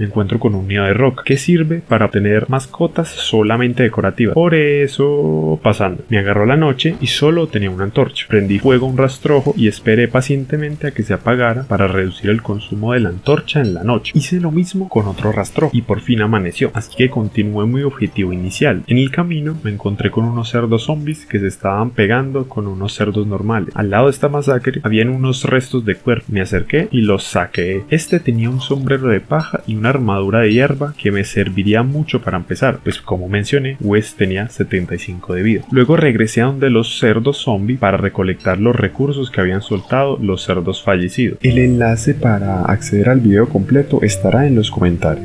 me encuentro con un nido de roca que sirve para obtener mascotas solamente decorativas. Por eso, pasando, me agarró la noche y solo tenía una antorcha. Prendí fuego a un rastrojo y esperé pacientemente a que se apagara para reducir el consumo de la antorcha en la noche. Hice lo mismo con otro rastrojo y por fin amaneció, así que continué mi objetivo inicial. En el camino me encontré con unos cerdos zombies que se estaban pegando con unos cerdos normales. Al lado de esta masacre habían unos restos de cuerpo. Me acerqué y los saqué. Este tenía un sombrero de paja y una armadura de hierba que me serviría mucho para empezar, pues como mencioné, Wes tenía 75 de vida. Luego regresé a donde los cerdos zombies para recolectar los recursos que habían soltado los cerdos fallecidos. El enlace para acceder al video completo estará en los comentarios.